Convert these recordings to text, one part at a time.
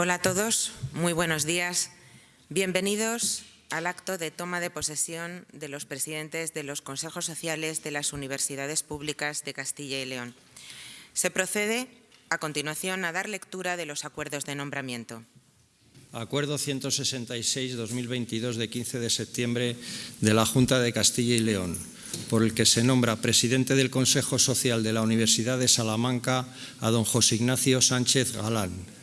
Hola a todos, muy buenos días. Bienvenidos al acto de toma de posesión de los presidentes de los consejos sociales de las universidades públicas de Castilla y León. Se procede a continuación a dar lectura de los acuerdos de nombramiento. Acuerdo 166-2022 de 15 de septiembre de la Junta de Castilla y León, por el que se nombra presidente del Consejo Social de la Universidad de Salamanca a don José Ignacio Sánchez Galán.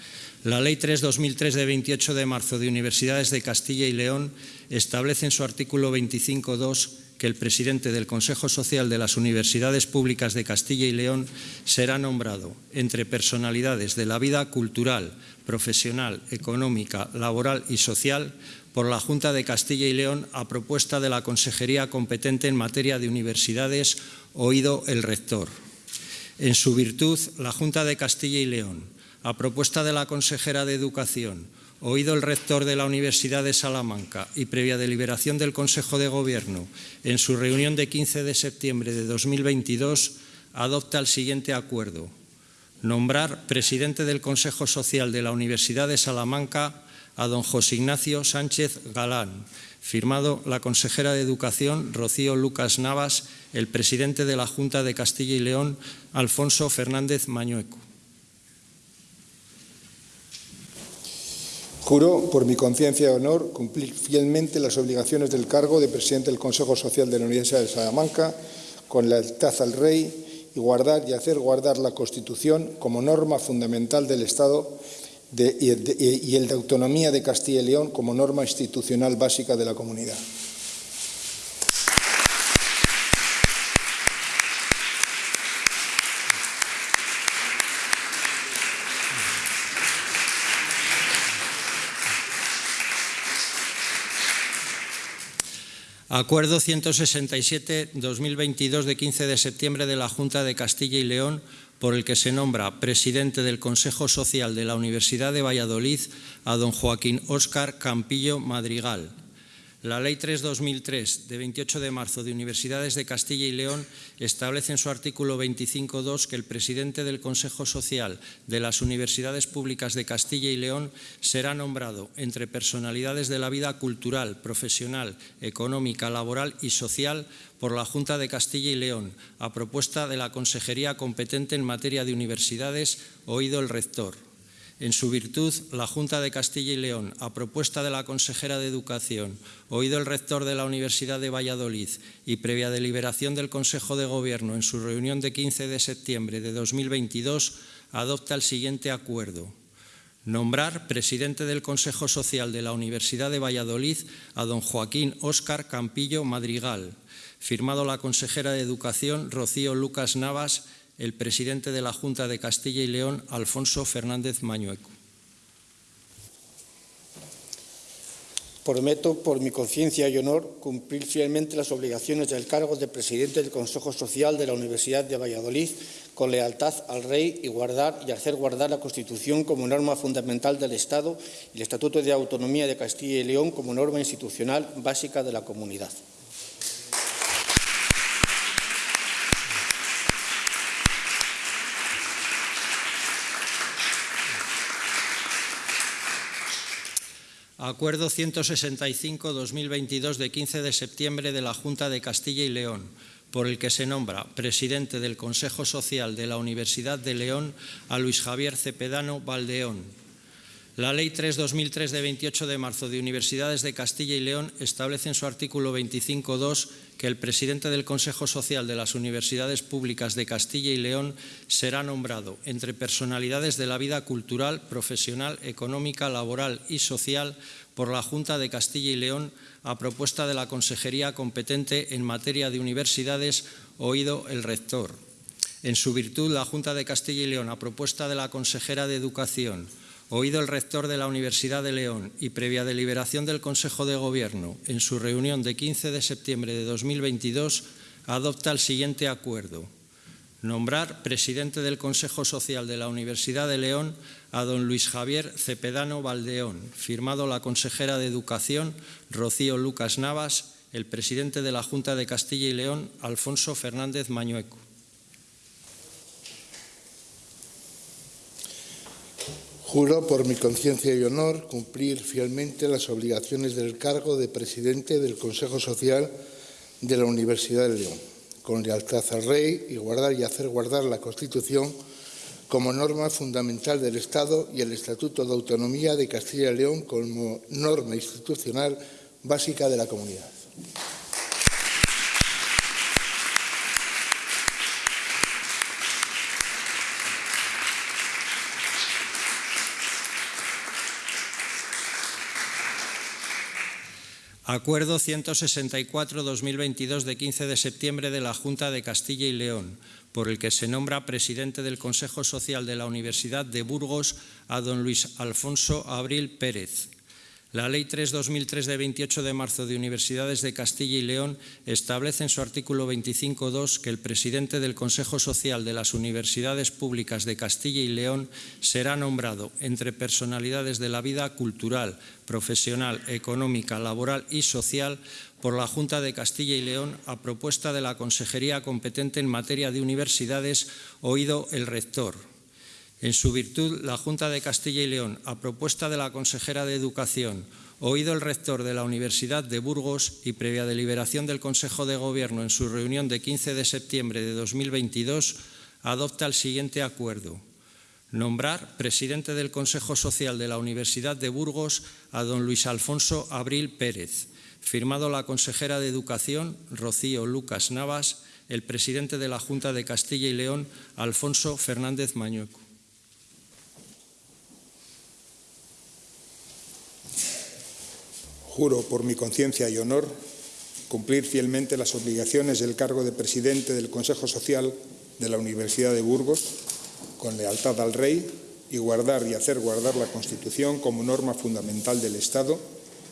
La Ley 3-2003 de 28 de marzo de Universidades de Castilla y León establece en su artículo 25.2 que el presidente del Consejo Social de las Universidades Públicas de Castilla y León será nombrado entre personalidades de la vida cultural, profesional, económica, laboral y social por la Junta de Castilla y León a propuesta de la Consejería competente en materia de universidades, oído el rector. En su virtud, la Junta de Castilla y León, a propuesta de la consejera de Educación, oído el rector de la Universidad de Salamanca y previa deliberación del Consejo de Gobierno en su reunión de 15 de septiembre de 2022, adopta el siguiente acuerdo. Nombrar presidente del Consejo Social de la Universidad de Salamanca a don José Ignacio Sánchez Galán, firmado la consejera de Educación Rocío Lucas Navas, el presidente de la Junta de Castilla y León Alfonso Fernández Mañueco. Juro, por mi conciencia y honor, cumplir fielmente las obligaciones del cargo de presidente del Consejo Social de la Universidad de Salamanca con lealtad al Rey y guardar y hacer guardar la Constitución como norma fundamental del Estado y el de autonomía de Castilla y León como norma institucional básica de la comunidad. Acuerdo 167-2022 de 15 de septiembre de la Junta de Castilla y León por el que se nombra presidente del Consejo Social de la Universidad de Valladolid a don Joaquín Óscar Campillo Madrigal. La Ley 3-2003, de 28 de marzo de Universidades de Castilla y León, establece en su artículo 25.2 que el presidente del Consejo Social de las Universidades Públicas de Castilla y León será nombrado entre personalidades de la vida cultural, profesional, económica, laboral y social por la Junta de Castilla y León, a propuesta de la Consejería competente en materia de universidades, oído el rector. En su virtud, la Junta de Castilla y León, a propuesta de la consejera de Educación, oído el rector de la Universidad de Valladolid y previa deliberación del Consejo de Gobierno en su reunión de 15 de septiembre de 2022, adopta el siguiente acuerdo. Nombrar presidente del Consejo Social de la Universidad de Valladolid a don Joaquín Óscar Campillo Madrigal, firmado la consejera de Educación Rocío Lucas Navas el presidente de la Junta de Castilla y León, Alfonso Fernández Mañueco. Prometo, por mi conciencia y honor, cumplir fielmente las obligaciones del cargo de presidente del Consejo Social de la Universidad de Valladolid con lealtad al Rey y hacer guardar la Constitución como norma fundamental del Estado y el Estatuto de Autonomía de Castilla y León como norma institucional básica de la comunidad. Acuerdo 165-2022 de 15 de septiembre de la Junta de Castilla y León, por el que se nombra presidente del Consejo Social de la Universidad de León a Luis Javier Cepedano Valdeón. La Ley 3-2003 de 28 de marzo de Universidades de Castilla y León establece en su artículo 25.2 que el presidente del Consejo Social de las Universidades Públicas de Castilla y León será nombrado entre personalidades de la vida cultural, profesional, económica, laboral y social por la Junta de Castilla y León a propuesta de la Consejería competente en materia de universidades, oído el rector. En su virtud, la Junta de Castilla y León, a propuesta de la Consejera de Educación, oído el rector de la Universidad de León y previa deliberación del Consejo de Gobierno en su reunión de 15 de septiembre de 2022, adopta el siguiente acuerdo. Nombrar presidente del Consejo Social de la Universidad de León a don Luis Javier Cepedano Valdeón, firmado la consejera de Educación Rocío Lucas Navas, el presidente de la Junta de Castilla y León Alfonso Fernández Mañueco. Juro por mi conciencia y honor cumplir fielmente las obligaciones del cargo de presidente del Consejo Social de la Universidad de León, con lealtad al Rey y guardar y hacer guardar la Constitución como norma fundamental del Estado y el Estatuto de Autonomía de Castilla y León como norma institucional básica de la comunidad. Acuerdo 164-2022 de 15 de septiembre de la Junta de Castilla y León, por el que se nombra presidente del Consejo Social de la Universidad de Burgos a don Luis Alfonso Abril Pérez, la Ley 3-2003 de 28 de marzo de Universidades de Castilla y León establece en su artículo 25.2 que el presidente del Consejo Social de las Universidades Públicas de Castilla y León será nombrado entre personalidades de la vida cultural, profesional, económica, laboral y social por la Junta de Castilla y León a propuesta de la Consejería competente en materia de universidades, oído el rector, en su virtud, la Junta de Castilla y León, a propuesta de la consejera de Educación, oído el rector de la Universidad de Burgos y previa deliberación del Consejo de Gobierno en su reunión de 15 de septiembre de 2022, adopta el siguiente acuerdo. Nombrar presidente del Consejo Social de la Universidad de Burgos a don Luis Alfonso Abril Pérez, firmado la consejera de Educación, Rocío Lucas Navas, el presidente de la Junta de Castilla y León, Alfonso Fernández Mañueco. Juro por mi conciencia y honor cumplir fielmente las obligaciones del cargo de presidente del Consejo Social de la Universidad de Burgos con lealtad al Rey y guardar y hacer guardar la Constitución como norma fundamental del Estado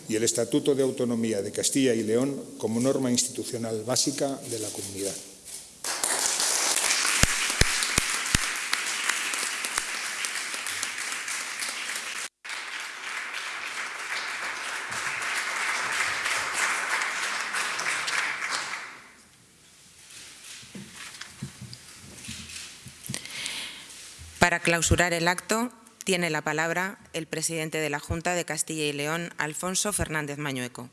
y el Estatuto de Autonomía de Castilla y León como norma institucional básica de la comunidad. Para clausurar el acto, tiene la palabra el presidente de la Junta de Castilla y León, Alfonso Fernández Mañueco.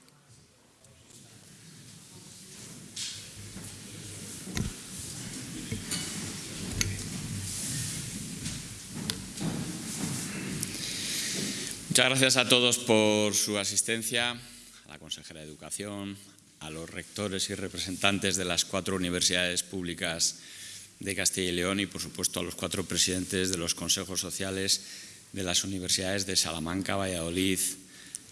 Muchas gracias a todos por su asistencia, a la consejera de Educación, a los rectores y representantes de las cuatro universidades públicas de Castilla y León y, por supuesto, a los cuatro presidentes de los consejos sociales de las universidades de Salamanca, Valladolid,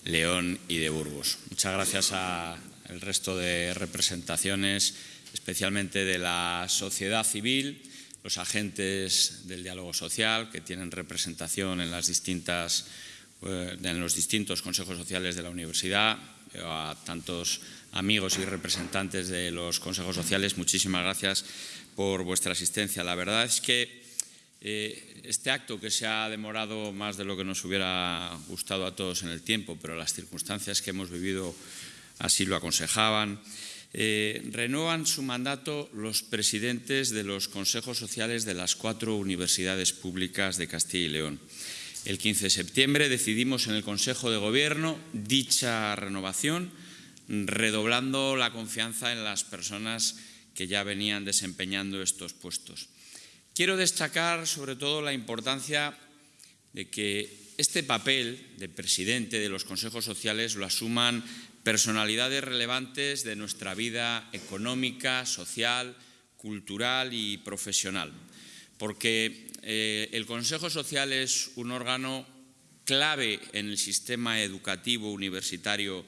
León y de Burgos. Muchas gracias al resto de representaciones, especialmente de la sociedad civil, los agentes del diálogo social que tienen representación en, las distintas, eh, en los distintos consejos sociales de la universidad, a tantos amigos y representantes de los consejos sociales, muchísimas gracias por vuestra asistencia. La verdad es que eh, este acto que se ha demorado más de lo que nos hubiera gustado a todos en el tiempo, pero las circunstancias que hemos vivido así lo aconsejaban, eh, renuevan su mandato los presidentes de los consejos sociales de las cuatro universidades públicas de Castilla y León. El 15 de septiembre decidimos en el Consejo de Gobierno dicha renovación, redoblando la confianza en las personas que ya venían desempeñando estos puestos. Quiero destacar sobre todo la importancia de que este papel de presidente de los consejos sociales lo asuman personalidades relevantes de nuestra vida económica, social, cultural y profesional, porque eh, el Consejo Social es un órgano clave en el sistema educativo universitario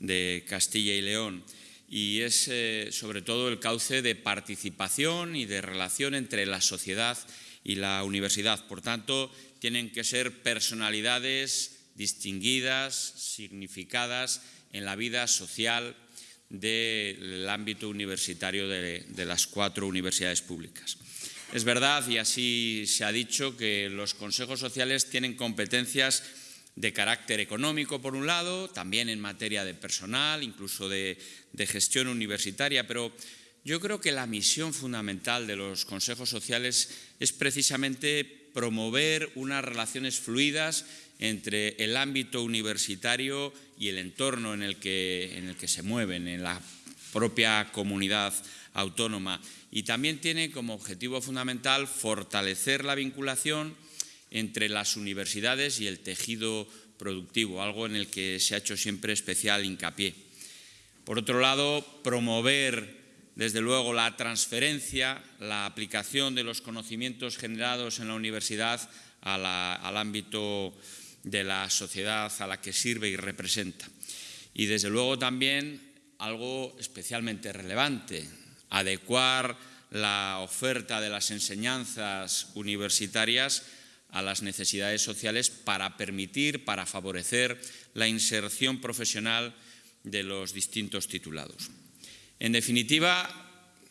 de Castilla y León y es eh, sobre todo el cauce de participación y de relación entre la sociedad y la universidad. Por tanto, tienen que ser personalidades distinguidas, significadas en la vida social del ámbito universitario de, de las cuatro universidades públicas. Es verdad, y así se ha dicho, que los consejos sociales tienen competencias de carácter económico, por un lado, también en materia de personal, incluso de, gestión universitaria, pero yo creo que la misión fundamental de los consejos sociales es precisamente promover unas relaciones fluidas entre el ámbito universitario y el entorno en el que, en el que se mueven, en la propia comunidad autónoma. Y también tiene como objetivo fundamental fortalecer la vinculación entre las universidades y el tejido productivo, algo en el que se ha hecho siempre especial hincapié. Por otro lado, promover desde luego la transferencia, la aplicación de los conocimientos generados en la universidad al ámbito de la sociedad a la que sirve y representa. Y desde luego también algo especialmente relevante, adecuar la oferta de las enseñanzas universitarias a las necesidades sociales para permitir, para favorecer la inserción profesional de los distintos titulados. En definitiva,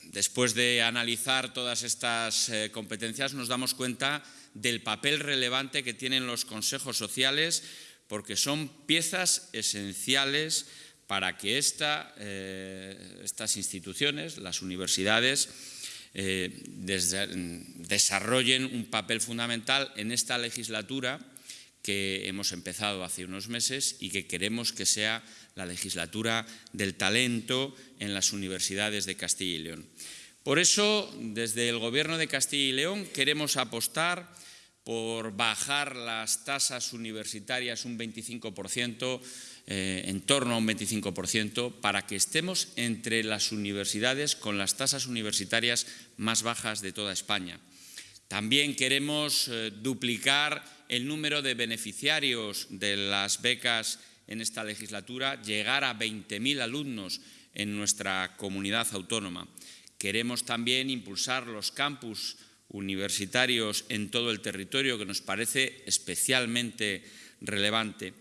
después de analizar todas estas eh, competencias, nos damos cuenta del papel relevante que tienen los consejos sociales, porque son piezas esenciales para que eh, estas instituciones, las universidades, eh, desarrollen un papel fundamental en esta legislatura que hemos empezado hace unos meses y que queremos que sea la legislatura del talento en las universidades de Castilla y León. Por eso, desde el Gobierno de Castilla y León queremos apostar por bajar las tasas universitarias un 25%, eh, en torno a un 25%, para que estemos entre las universidades con las tasas universitarias más bajas de toda España. También queremos eh, duplicar el número de beneficiarios de las becas en esta legislatura, llegar a 20.000 alumnos en nuestra comunidad autónoma. Queremos también impulsar los campus universitarios en todo el territorio, que nos parece especialmente relevante.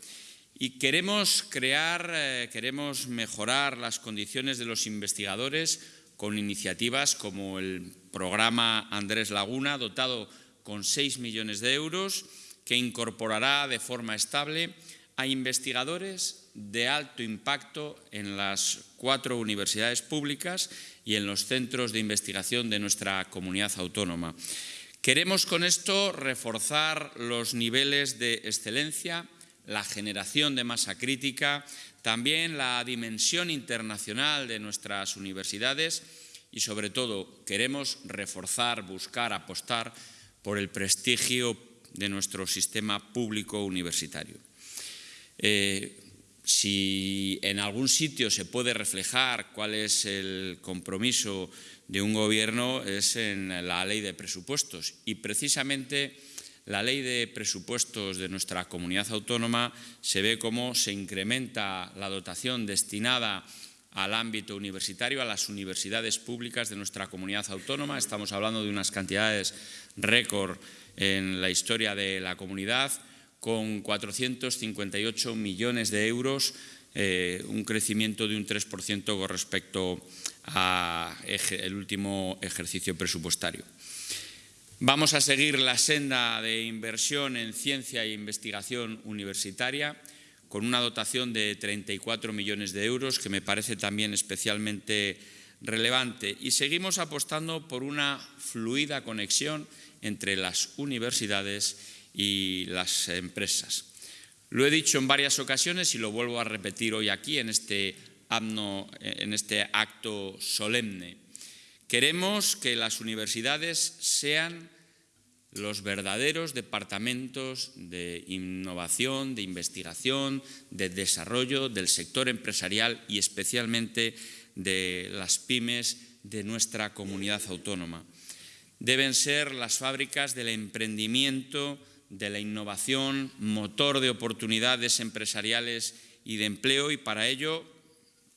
Y queremos crear, eh, queremos mejorar las condiciones de los investigadores con iniciativas como el programa Andrés Laguna, dotado con 6 millones de euros, que incorporará de forma estable a investigadores de alto impacto en las cuatro universidades públicas y en los centros de investigación de nuestra comunidad autónoma. Queremos con esto reforzar los niveles de excelencia, la generación de masa crítica, también la dimensión internacional de nuestras universidades y, sobre todo, queremos reforzar, buscar, apostar por el prestigio de nuestro sistema público universitario. Eh, si en algún sitio se puede reflejar cuál es el compromiso de un gobierno es en la ley de presupuestos y precisamente la ley de presupuestos de nuestra comunidad autónoma se ve cómo se incrementa la dotación destinada al ámbito universitario, a las universidades públicas de nuestra comunidad autónoma. Estamos hablando de unas cantidades récord en la historia de la comunidad con 458 millones de euros, eh, un crecimiento de un 3% con respecto al último ejercicio presupuestario. Vamos a seguir la senda de inversión en ciencia e investigación universitaria con una dotación de 34 millones de euros, que me parece también especialmente relevante. Y seguimos apostando por una fluida conexión entre las universidades y las empresas. Lo he dicho en varias ocasiones y lo vuelvo a repetir hoy aquí en este, en este acto solemne. Queremos que las universidades sean los verdaderos departamentos de innovación, de investigación, de desarrollo del sector empresarial y especialmente de las pymes de nuestra comunidad autónoma. Deben ser las fábricas del emprendimiento, de la innovación, motor de oportunidades empresariales y de empleo y para ello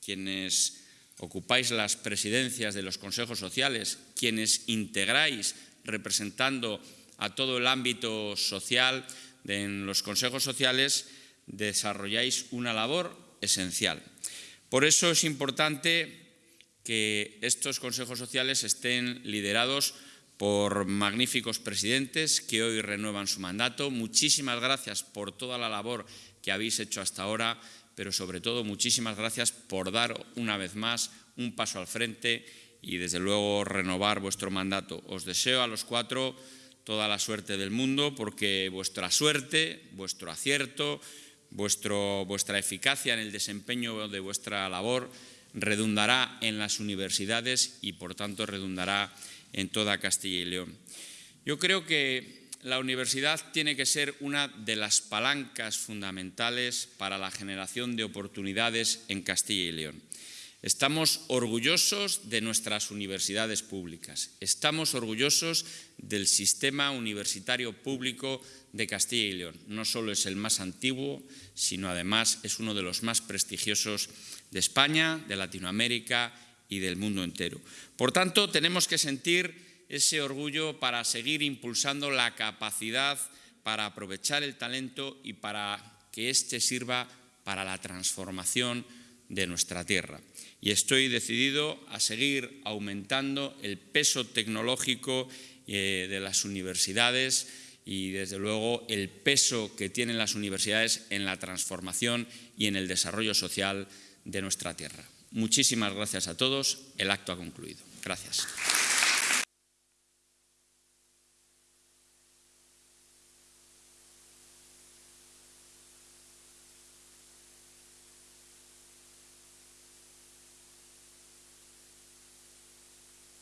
quienes ocupáis las presidencias de los consejos sociales, quienes integráis representando a todo el ámbito social en los consejos sociales, desarrolláis una labor esencial. Por eso es importante que estos consejos sociales estén liderados por magníficos presidentes que hoy renuevan su mandato. Muchísimas gracias por toda la labor que habéis hecho hasta ahora, pero sobre todo muchísimas gracias por dar una vez más un paso al frente y desde luego renovar vuestro mandato. Os deseo a los cuatro toda la suerte del mundo porque vuestra suerte, vuestro acierto, vuestra eficacia en el desempeño de vuestra labor redundará en las universidades y por tanto redundará en toda Castilla y León. Yo creo que la universidad tiene que ser una de las palancas fundamentales para la generación de oportunidades en Castilla y León. Estamos orgullosos de nuestras universidades públicas, estamos orgullosos del sistema universitario público de Castilla y León. No solo es el más antiguo, sino además es uno de los más prestigiosos de España, de Latinoamérica y del mundo entero. Por tanto, tenemos que sentir ese orgullo para seguir impulsando la capacidad para aprovechar el talento y para que éste sirva para la transformación de nuestra tierra y estoy decidido a seguir aumentando el peso tecnológico eh, de las universidades y, desde luego, el peso que tienen las universidades en la transformación y en el desarrollo social de nuestra tierra. Muchísimas gracias a todos. El acto ha concluido. Gracias.